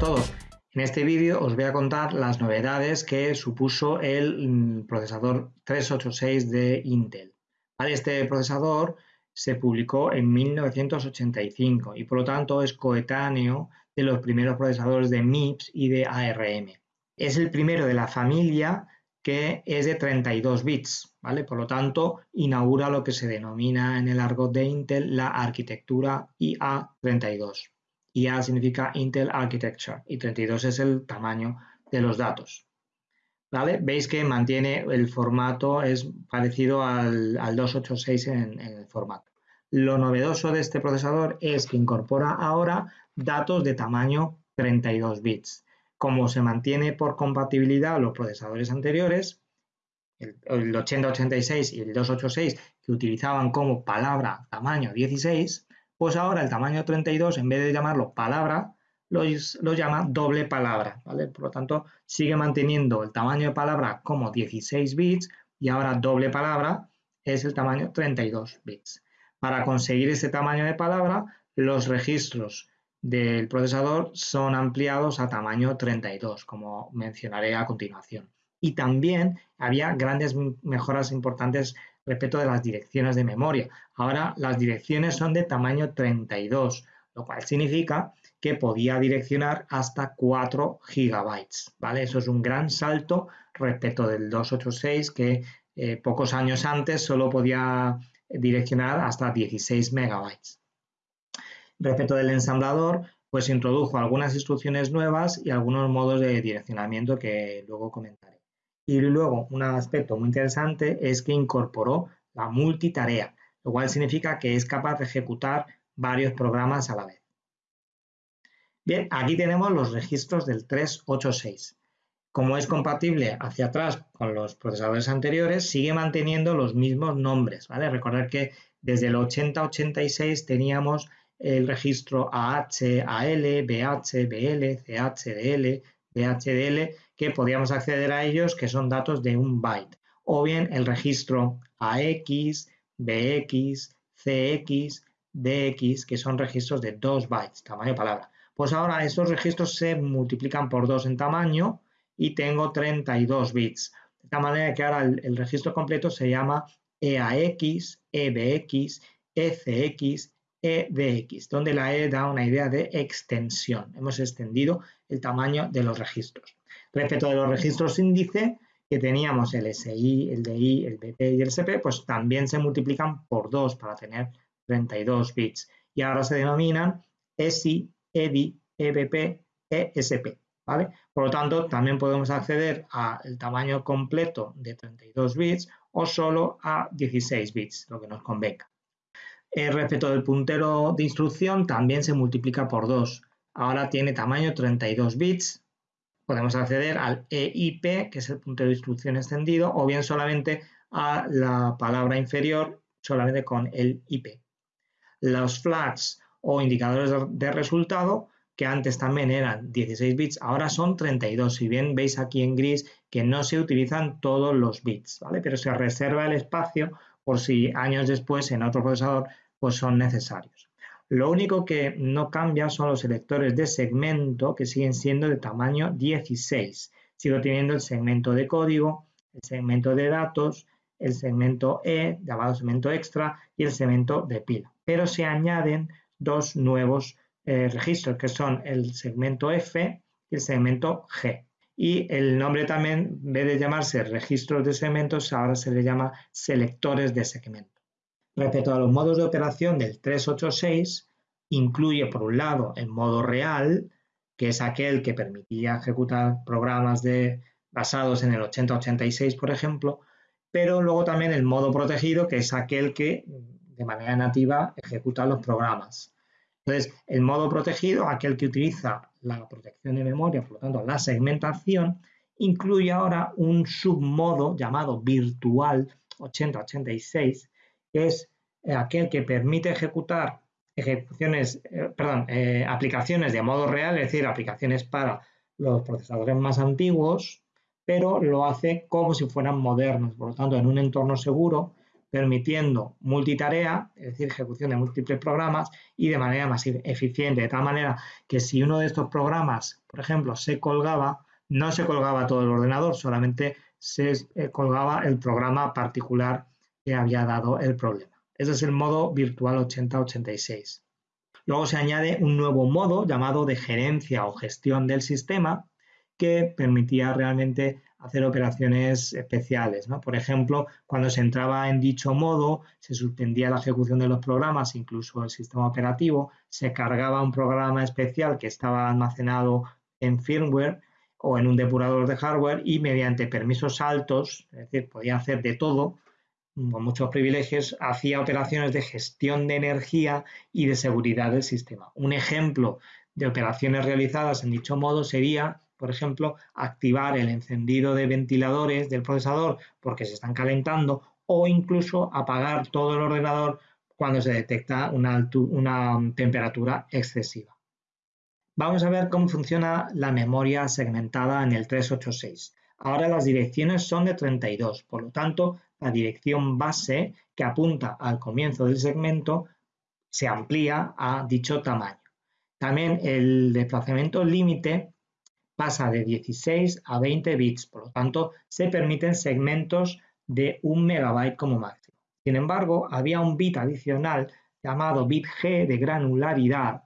todos. En este vídeo os voy a contar las novedades que supuso el mm, procesador 386 de Intel. Este procesador se publicó en 1985 y por lo tanto es coetáneo de los primeros procesadores de MIPS y de ARM. Es el primero de la familia que es de 32 bits, ¿vale? Por lo tanto, inaugura lo que se denomina en el argot de Intel la arquitectura IA32. IA significa Intel Architecture y 32 es el tamaño de los datos. ¿Vale? Veis que mantiene el formato, es parecido al, 286 en, en el formato. Lo novedoso de este procesador es que incorpora ahora datos de tamaño 32 bits como se mantiene por compatibilidad los procesadores anteriores, el, 8086 y el 286 que utilizaban como palabra tamaño 16, pues ahora el tamaño 32 en vez de llamarlo palabra lo, llama doble palabra, ¿vale? Por lo tanto, sigue manteniendo el tamaño de palabra como 16 bits y ahora doble palabra es el tamaño 32 bits. Para conseguir ese tamaño de palabra, los registros del procesador son ampliados a tamaño 32, como mencionaré a continuación. Y también había grandes mejoras importantes respecto de las direcciones de memoria. Ahora las direcciones son de tamaño 32, lo cual significa que podía direccionar hasta 4 gigabytes. ¿vale? Eso es un gran salto respecto del 286 que eh, pocos años antes solo podía direccionar hasta 16 megabytes. Respecto del ensamblador, pues introdujo algunas instrucciones nuevas y algunos modos de direccionamiento que luego comentaré. Y luego, un aspecto muy interesante es que incorporó la multitarea, lo cual significa que es capaz de ejecutar varios programas a la vez. Bien, aquí tenemos los registros del 386. Como es compatible hacia atrás con los procesadores anteriores, sigue manteniendo los mismos nombres. ¿vale? Recordar que desde el 8086 teníamos el registro AH, AL, BH, BL, CH, DL, que podíamos acceder a ellos, que son datos de un byte. O bien el registro AX, BX, CX, DX, que son registros de 2 bytes, tamaño palabra. Pues ahora estos registros se multiplican por 2 en tamaño y tengo 32 bits. De tal manera que ahora el, el registro completo se llama EAX, EBX, ECX, e de x, donde la E da una idea de extensión. Hemos extendido el tamaño de los registros. Respecto de los registros índice, que teníamos el SI, el DI, el BP y el SP, pues también se multiplican por 2 para tener 32 bits. Y ahora se denominan SI, EDI, EBP, ESP. ¿vale? Por lo tanto, también podemos acceder al tamaño completo de 32 bits o solo a 16 bits, lo que nos convenga. Eh, respecto del puntero de instrucción, también se multiplica por 2. Ahora tiene tamaño 32 bits. Podemos acceder al EIP, que es el puntero de instrucción extendido, o bien solamente a la palabra inferior, solamente con el IP. Los flags o indicadores de resultado, que antes también eran 16 bits, ahora son 32. Si bien veis aquí en gris que no se utilizan todos los bits, ¿vale? Pero se reserva el espacio por si años después en otro procesador pues son necesarios. Lo único que no cambia son los selectores de segmento que siguen siendo de tamaño 16. Sigo teniendo el segmento de código, el segmento de datos, el segmento E, llamado segmento extra, y el segmento de pila. Pero se añaden dos nuevos eh, registros, que son el segmento F y el segmento G. Y el nombre también, en vez de llamarse registros de segmentos, ahora se le llama selectores de segmento. Respecto a los modos de operación del 386, incluye por un lado el modo real, que es aquel que permitía ejecutar programas de, basados en el 8086, por ejemplo, pero luego también el modo protegido, que es aquel que de manera nativa ejecuta los programas. Entonces, el modo protegido, aquel que utiliza la protección de memoria, por lo tanto, la segmentación, incluye ahora un submodo llamado virtual 8086, que es eh, aquel que permite ejecutar ejecuciones, eh, perdón, eh, aplicaciones de modo real, es decir, aplicaciones para los procesadores más antiguos, pero lo hace como si fueran modernos. Por lo tanto, en un entorno seguro, permitiendo multitarea, es decir, ejecución de múltiples programas y de manera más eficiente, de tal manera que si uno de estos programas, por ejemplo, se colgaba, no se colgaba todo el ordenador, solamente se eh, colgaba el programa particular que había dado el problema. Ese es el modo virtual 8086. Luego se añade un nuevo modo llamado de gerencia o gestión del sistema que permitía realmente hacer operaciones especiales. Por ejemplo, cuando se entraba en dicho modo, se suspendía la ejecución de los programas, incluso el sistema operativo, se cargaba un programa especial que estaba almacenado en firmware o en un depurador de hardware y mediante permisos altos, es decir, podía hacer de todo, con muchos privilegios, hacía operaciones de gestión de energía y de seguridad del sistema. Un ejemplo de operaciones realizadas en dicho modo sería por ejemplo, activar el encendido de ventiladores del procesador porque se están calentando o incluso apagar todo el ordenador cuando se detecta una, temperatura excesiva. Vamos a ver cómo funciona la memoria segmentada en el 386. Ahora las direcciones son de 32, por lo tanto, la dirección base que apunta al comienzo del segmento se amplía a dicho tamaño. También el desplazamiento límite pasa de 16 a 20 bits, por lo tanto se permiten segmentos de un megabyte como máximo. Sin embargo, había un bit adicional llamado bit G de granularidad,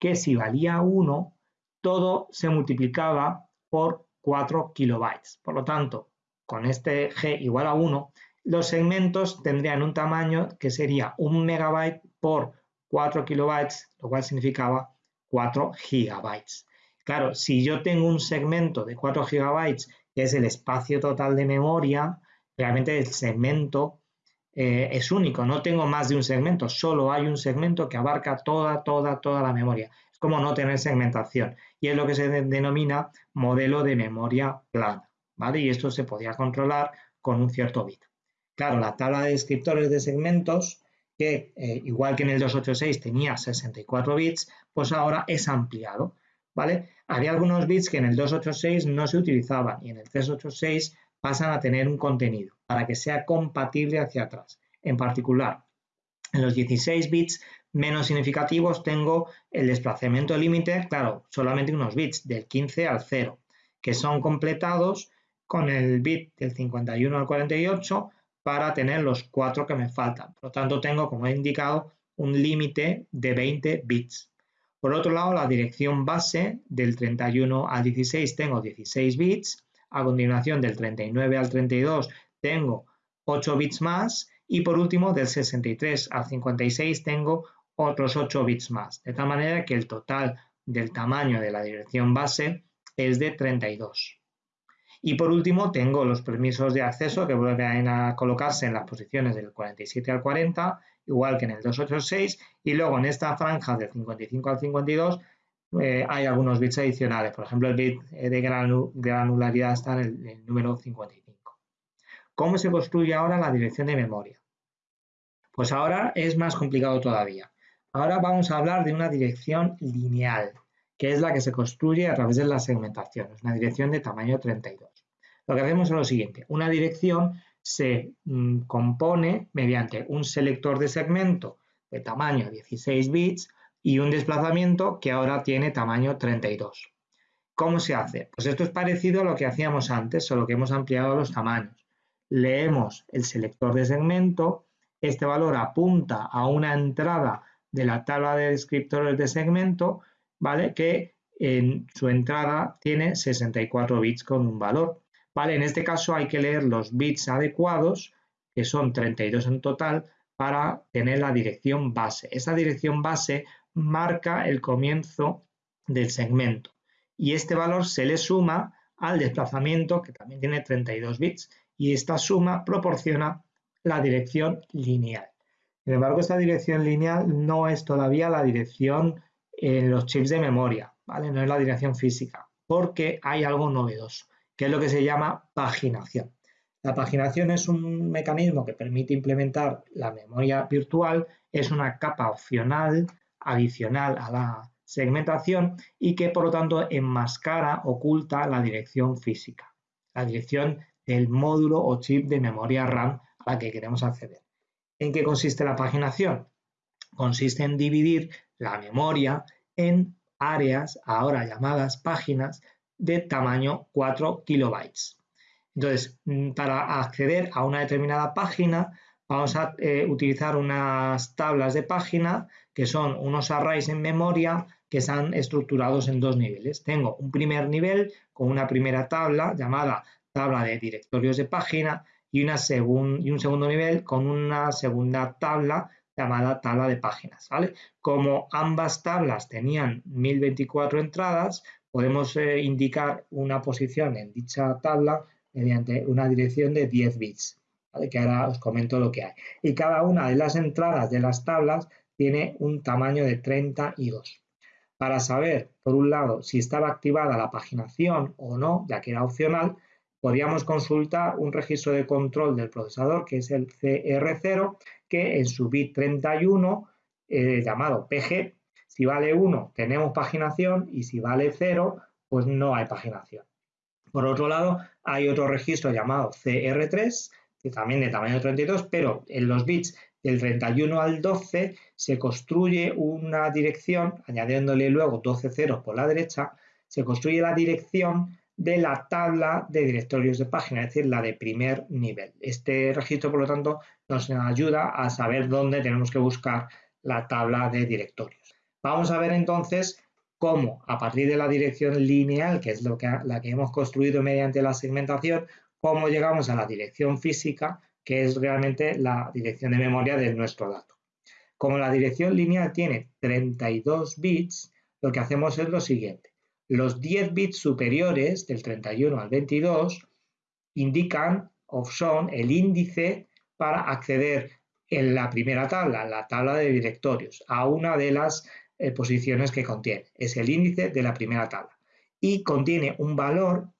que si valía 1, todo se multiplicaba por 4 kilobytes. Por lo tanto, con este G igual a 1, los segmentos tendrían un tamaño que sería un megabyte por 4 kilobytes, lo cual significaba 4 gigabytes. Claro, si yo tengo un segmento de 4 GB, que es el espacio total de memoria, realmente el segmento eh, es único, no tengo más de un segmento, solo hay un segmento que abarca toda, toda, toda la memoria. Es como no tener segmentación y es lo que se denomina modelo de memoria plana, ¿vale? Y esto se podía controlar con un cierto bit. Claro, la tabla de descriptores de segmentos, que eh, igual que en el 286 tenía 64 bits, pues ahora es ampliado. ¿Vale? Había algunos bits que en el 286 no se utilizaban y en el 386 pasan a tener un contenido para que sea compatible hacia atrás. En particular, en los 16 bits menos significativos tengo el desplazamiento límite, claro, solamente unos bits, del 15 al 0, que son completados con el bit del 51 al 48 para tener los cuatro que me faltan. Por lo tanto, tengo, como he indicado, un límite de 20 bits. Por otro lado, la dirección base del 31 al 16 tengo 16 bits, a continuación del 39 al 32 tengo 8 bits más. Y por último del 63 al 56 tengo otros 8 bits más, de tal manera que el total del tamaño de la dirección base es de 32. Y por último tengo los permisos de acceso que vuelven a colocarse en las posiciones del 47 al 40 igual que en el 286, y luego en esta franja del 55 al 52 eh, hay algunos bits adicionales, por ejemplo el bit de granularidad está en el, el número 55. ¿Cómo se construye ahora la dirección de memoria? Pues ahora es más complicado todavía. Ahora vamos a hablar de una dirección lineal, que es la que se construye a través de la segmentación, es una dirección de tamaño 32. Lo que hacemos es lo siguiente, una dirección se mm, compone mediante un selector de segmento de tamaño 16 bits y un desplazamiento que ahora tiene tamaño 32. ¿Cómo se hace? Pues esto es parecido a lo que hacíamos antes, solo que hemos ampliado los tamaños. Leemos el selector de segmento, este valor apunta a una entrada de la tabla de descriptores de segmento, ¿vale? Que en su entrada tiene 64 bits con un valor. En este caso hay que leer los bits adecuados, que son 32 en total, para tener la dirección base. Esa dirección base marca el comienzo del segmento y este valor se le suma al desplazamiento que también tiene 32 bits y esta suma proporciona la dirección lineal. Sin embargo, esta dirección lineal no es todavía la dirección en los chips de memoria, ¿vale? No es la dirección física, porque hay algo novedoso que es lo que se llama paginación. La paginación es un mecanismo que permite implementar la memoria virtual, es una capa opcional adicional a la segmentación y que por lo tanto enmascara, oculta la dirección física, la dirección del módulo o chip de memoria RAM a la que queremos acceder. ¿En qué consiste la paginación? Consiste en dividir la memoria en áreas, ahora llamadas páginas, de tamaño 4 kilobytes. Entonces, mm, para acceder a una determinada página, vamos a eh, utilizar unas tablas de página que son unos arrays en memoria que están estructurados en dos niveles. Tengo un primer nivel con una primera tabla llamada tabla de directorios de página y, un segundo nivel con una segunda tabla llamada tabla de páginas. ¿vale? Como ambas tablas tenían 1024 entradas, podemos eh, indicar una posición en dicha tabla mediante una dirección de 10 bits, que ahora os comento lo que hay. Y cada una de las entradas de las tablas tiene un tamaño de 32. Para saber, por un lado, si estaba activada la paginación o no, ya que era opcional, podríamos consultar un registro de control del procesador, que es el CR0, que en su bit 31, eh, llamado PG, si vale 1 tenemos paginación y si vale 0, pues no hay paginación. Por otro lado, hay otro registro llamado CR3, que también de tamaño 32, pero en los bits del 31 al 12 se construye una dirección, añadiéndole luego 12 ceros por la derecha, se construye la dirección de la tabla de directorios de página, es decir, la de primer nivel. Este registro, por lo tanto, nos ayuda a saber dónde tenemos que buscar la tabla de directorios. Vamos a ver entonces cómo, a partir de la dirección lineal, que es la que hemos construido mediante la segmentación, cómo llegamos a la dirección física, que es realmente la dirección de memoria de nuestro dato. Como la dirección lineal tiene 32 bits, lo que hacemos es lo siguiente. Los 10 bits superiores, del 31 al 22, indican o son el índice para acceder en la primera tabla, la tabla de directorios, a una de las eh, posiciones que contiene. Es el índice de la primera tabla. Y contiene un valor,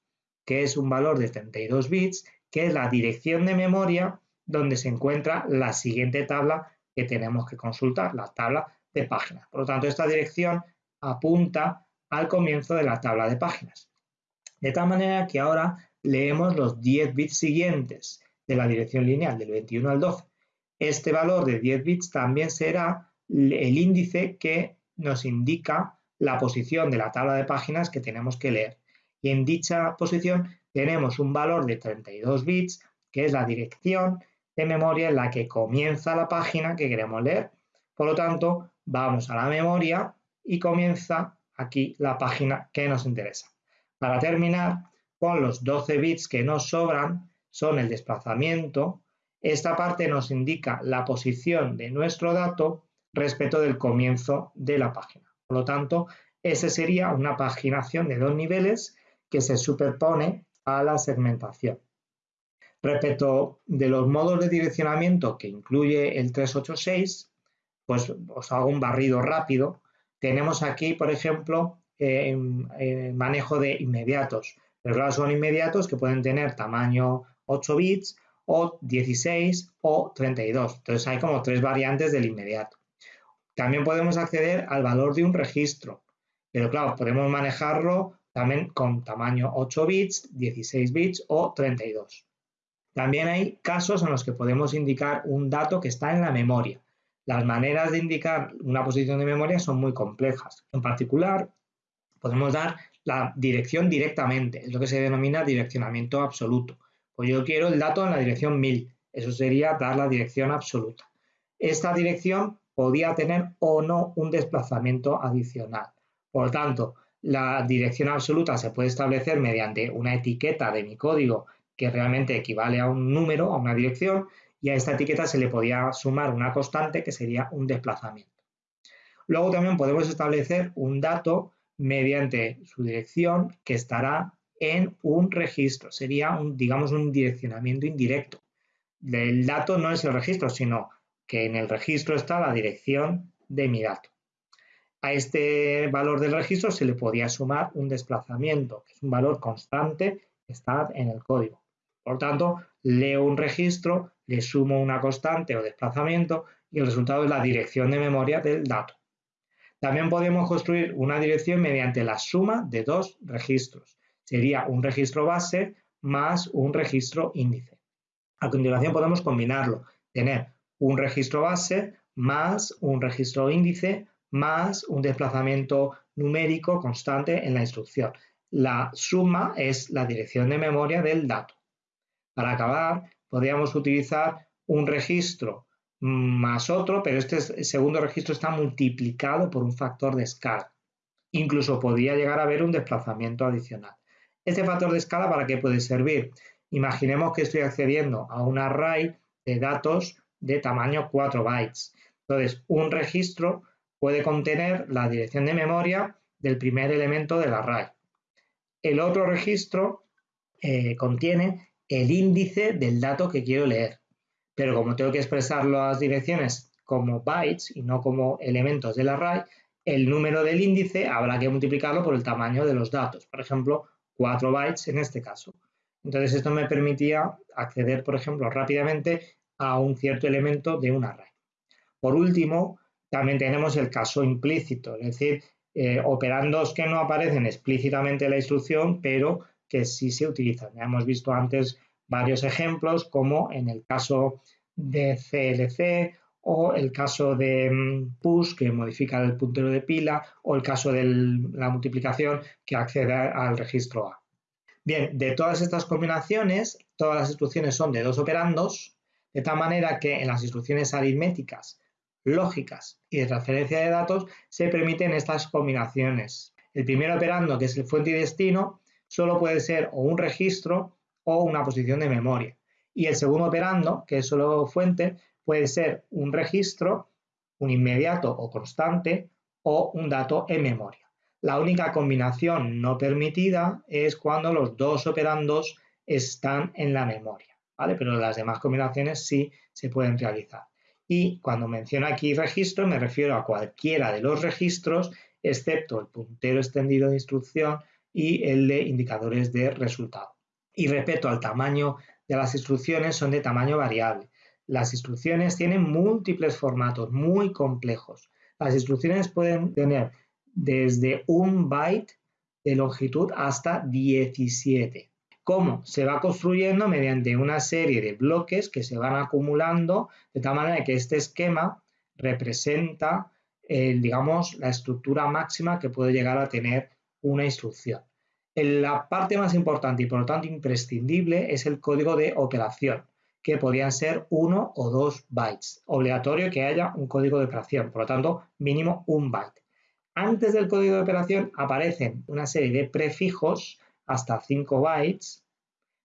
que es un valor de 32 bits, que es la dirección de memoria donde se encuentra la siguiente tabla que tenemos que consultar, la tabla de páginas. Por lo tanto, esta dirección apunta al comienzo de la tabla de páginas. De tal manera que ahora leemos los 10 bits siguientes de la dirección lineal del 21 al 12. Este valor de 10 bits también será el índice que nos indica la posición de la tabla de páginas que tenemos que leer. Y en dicha posición tenemos un valor de 32 bits, que es la dirección de memoria en la que comienza la página que queremos leer. Por lo tanto, vamos a la memoria y comienza aquí la página que nos interesa. Para terminar, con los 12 bits que nos sobran, son el desplazamiento. Esta parte nos indica la posición de nuestro dato respecto del comienzo de la página. Por lo tanto, ese sería una paginación de dos niveles que se superpone a la segmentación. Respecto de los modos de direccionamiento que incluye el 386, pues os hago un barrido rápido. Tenemos aquí, por ejemplo, eh, manejo de inmediatos. Pero son inmediatos que pueden tener tamaño 8 bits o 16 o 32. Entonces hay como tres variantes del inmediato. También podemos acceder al valor de un registro. Pero claro, podemos manejarlo también con tamaño 8 bits, 16 bits o 32. También hay casos en los que podemos indicar un dato que está en la memoria. Las maneras de indicar una posición de memoria son muy complejas. En particular, podemos dar la dirección directamente, es lo que se denomina direccionamiento absoluto. Pues yo quiero el dato en la dirección 1000, eso sería dar la dirección absoluta. Esta dirección podía tener o no un desplazamiento adicional. Por tanto, la dirección absoluta se puede establecer mediante una etiqueta de mi código que realmente equivale a un número, a una dirección, y a esta etiqueta se le podía sumar una constante que sería un desplazamiento. Luego también podemos establecer un dato mediante su dirección que estará en un registro. Sería, un, digamos, un direccionamiento indirecto. El dato no es el registro, sino que en el registro está la dirección de mi dato. A este valor del registro se le podía sumar un desplazamiento, que es un valor constante que está en el código. Por tanto, leo un registro, le sumo una constante o desplazamiento y el resultado es la dirección de memoria del dato. También podemos construir una dirección mediante la suma de dos registros. Sería un registro base más un registro índice. A continuación podemos combinarlo, tener un registro base más un registro índice más un desplazamiento numérico constante en la instrucción. La suma es la dirección de memoria del dato. Para acabar, podríamos utilizar un registro más otro, pero este segundo registro está multiplicado por un factor de escala. Incluso podría llegar a haber un desplazamiento adicional. Este factor de escala, ¿para qué puede servir? Imaginemos que estoy accediendo a un array de datos de tamaño 4 bytes. Entonces, un registro puede contener la dirección de memoria del primer elemento del array. El otro registro eh, contiene el índice del dato que quiero leer. Pero como tengo que expresar las direcciones como bytes y no como elementos del array, el número del índice habrá que multiplicarlo por el tamaño de los datos. Por ejemplo, 4 bytes en este caso. Entonces esto me permitía acceder, por ejemplo, rápidamente a un cierto elemento de un array. Por último, también tenemos el caso implícito, es decir, eh, operandos que no aparecen explícitamente en la instrucción, pero que sí se utilizan. Ya hemos visto antes varios ejemplos, como en el caso de CLC o el caso de mm, push, que modifica el puntero de pila, o el caso de la multiplicación, que accede al registro A. Bien, de todas estas combinaciones, todas las instrucciones son de dos operandos, de tal manera que en las instrucciones aritméticas, lógicas y de transferencia de datos se permiten estas combinaciones. El primer operando, que es el fuente y destino, solo puede ser o un registro o una posición de memoria. Y el segundo operando, que es solo fuente, puede ser un registro, un inmediato o constante o un dato en memoria. La única combinación no permitida es cuando los dos operandos están en la memoria, ¿vale? Pero las demás combinaciones sí se pueden realizar. Y cuando menciono aquí registro me refiero a cualquiera de los registros excepto el puntero extendido de instrucción y el de indicadores de resultado. Y respecto al tamaño de las instrucciones son de tamaño variable. Las instrucciones tienen múltiples formatos muy complejos. Las instrucciones pueden tener desde un byte de longitud hasta 17. ¿Cómo? Se va construyendo mediante una serie de bloques que se van acumulando de tal manera que este esquema representa, digamos, la estructura máxima que puede llegar a tener una instrucción. La parte más importante y por lo tanto imprescindible es el código de operación, que podrían ser uno o dos bytes. Obligatorio que haya un código de operación, por lo tanto, mínimo un byte. Antes del código de operación aparecen una serie de prefijos hasta 5 bytes,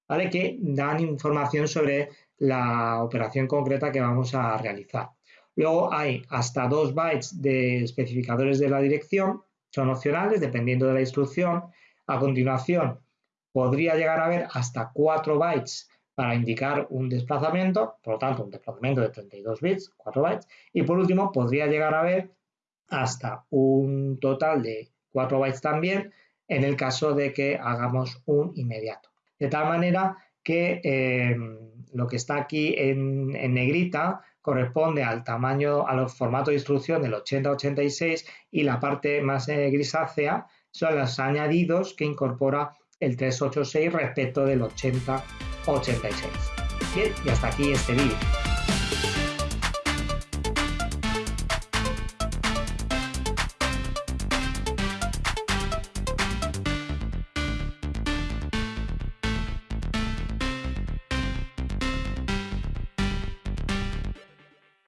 ¿vale? que dan información sobre la operación concreta que vamos a realizar. Luego hay hasta 2 bytes de especificadores de la dirección, son opcionales dependiendo de la instrucción. A continuación, podría llegar a haber hasta 4 bytes para indicar un desplazamiento, por lo tanto, un desplazamiento de 32 bits, 4 bytes. Y por último, podría llegar a haber hasta un total de 4 bytes también en el caso de que hagamos un inmediato. De tal manera que eh, lo que está aquí en, negrita corresponde al tamaño, a los formatos de instrucción del 8086 y la parte más eh, grisácea son los añadidos que incorpora el 386 respecto del 8086. Bien, y hasta aquí este vídeo.